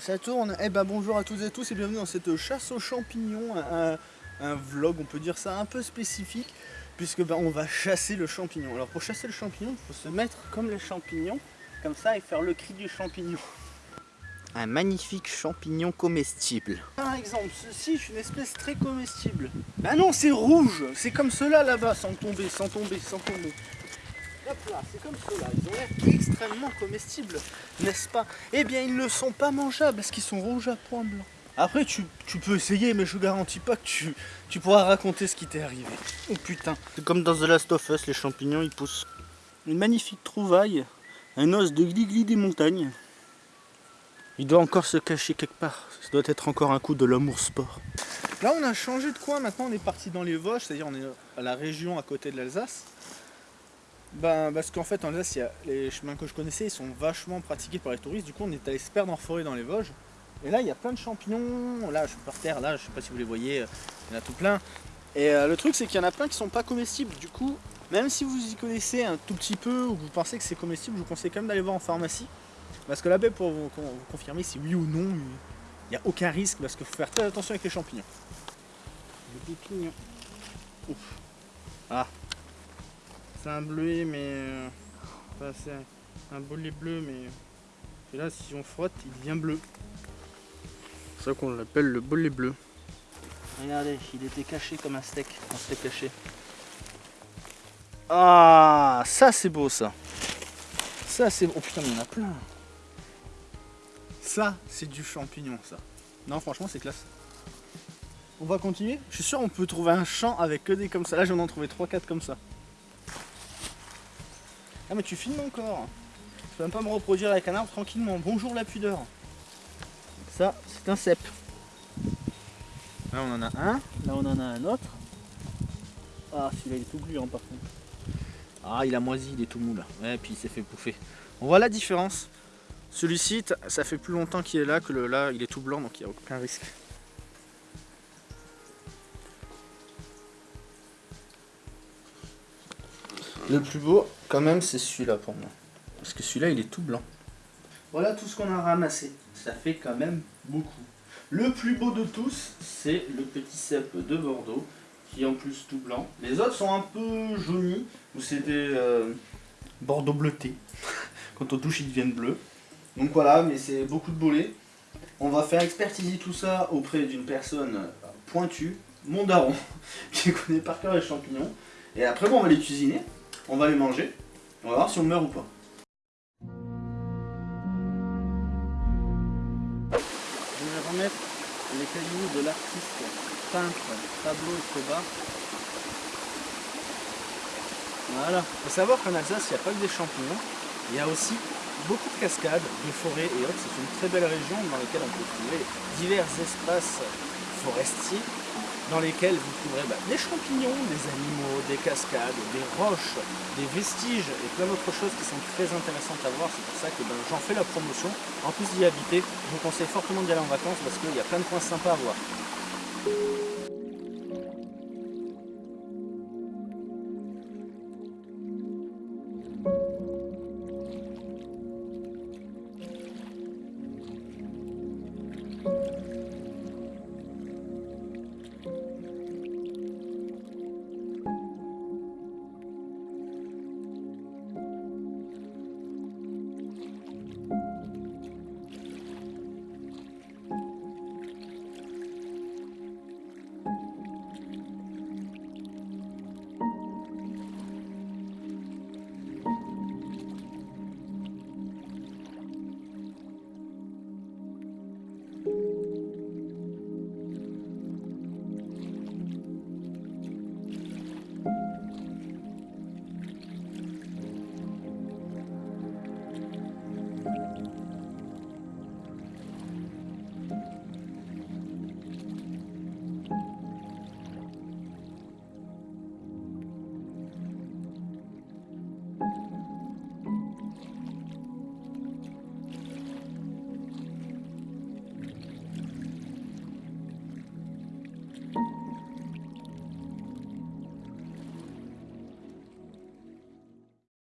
Ça tourne, eh ben bonjour à toutes et tous et bienvenue dans cette chasse aux champignons, un, un vlog on peut dire ça un peu spécifique puisque ben, on va chasser le champignon. Alors pour chasser le champignon, il faut se mettre comme les champignons, comme ça et faire le cri du champignon. Un magnifique champignon comestible. Par exemple, ceci est une espèce très comestible. Bah non, c'est rouge, c'est comme cela là-bas, sans tomber, sans tomber, sans tomber. Hop là, c'est comme cela, ils ont l'air extrêmement comestibles, n'est-ce pas? Eh bien, ils ne sont pas mangeables parce qu'ils sont rouges à point blanc. Après, tu, tu, peux essayer, mais je garantis pas que tu, tu pourras raconter ce qui t'est arrivé. Oh putain. C'est comme dans The Last of Us, les champignons ils poussent. Une magnifique trouvaille, un os de glis-glis des montagnes. Il doit encore se cacher quelque part. Ça doit être encore un coup de l'amour sport. Là, on a changé de coin. Maintenant, on est parti dans les Vosges, c'est-à-dire on est à la région à côté de l'Alsace. Ben, parce qu'en fait, en Alsace, les chemins que je connaissais, ils sont vachement pratiqués par les touristes. Du coup, on est allé se perdre en forêt dans les Vosges. Et là, il y a plein de champignons. Là, je suis par terre, là, je sais pas si vous les voyez, euh, il y en a tout plein. Et euh, le truc, c'est qu'il y en a plein qui sont pas comestibles. Du coup, même si vous y connaissez un tout petit peu ou que vous pensez que c'est comestible, je vous conseille quand même d'aller voir en pharmacie. Parce que là-bas, pour vous, vous confirmer si oui ou non, il n'y a aucun risque parce qu'il faut faire très attention avec les champignons. Les champignons. Ouf. Ah. C'est un bleuet, mais. euh, Enfin, c'est un, un bolet bleu, mais. Et là, si on frotte, il devient bleu. C'est ça qu'on l'appelle le bolet bleu. Regardez, il était caché comme un steak. Un steak caché. Ah, ça c'est beau ça. Ça c'est Oh putain, mais il y en a plein. Ça, c'est du champignon, ça. Non, franchement, c'est classe. On va continuer? Je suis sûr on peut trouver un champ avec que des comme ça. Là, j'en ai trouvé 3-4 comme ça. Ah, mais tu filmes encore. Tu peux même pas me reproduire avec un arbre tranquillement. Bonjour la pudeur. Ça, c'est un cep. Là, on en a un. Là, on en a un autre. Ah, celui-là, il est tout gluant par contre. Ah, il a moisi, il est tout mou là. Ouais, puis il s'est fait bouffer. On voit la différence. Celui-ci, ça fait plus longtemps qu'il est là que le là, il est tout blanc, donc il n'y a aucun risque. Le plus beau, quand même, c'est celui-là pour moi. Parce que celui-là, il est tout blanc. Voilà tout ce qu'on a ramassé. Ça fait quand même beaucoup. Le plus beau de tous, c'est le petit cep de Bordeaux, qui est en plus tout blanc. Les autres sont un peu jaunis, ou c'est des euh, Bordeaux bleutés. Quand on touche, ils deviennent bleus. Donc voilà, mais c'est beaucoup de bolets. On va faire expertiser tout ça auprès d'une personne pointue, mon daron, qui connaît par cœur les champignons. Et après, bon, on va les cuisiner, on va les manger, on va voir si on meurt ou pas. Je vais remettre les cailloux de l'artiste peintre Pablo Escobar. Voilà. Il faut savoir qu'en Alsace, il n'y a pas que des champignons, il y a aussi beaucoup de cascades, de forêts et autres. C'est une très belle région dans laquelle on peut trouver divers espaces forestiers dans lesquels vous trouverez bah, des champignons, des animaux, des cascades, des roches, des vestiges et plein d'autres choses qui sont très intéressantes à voir. C'est pour ça que ben, j'en fais la promotion. En plus d'y habiter, je vous conseille fortement d'y aller en vacances parce qu'il y a plein de coins sympas à voir.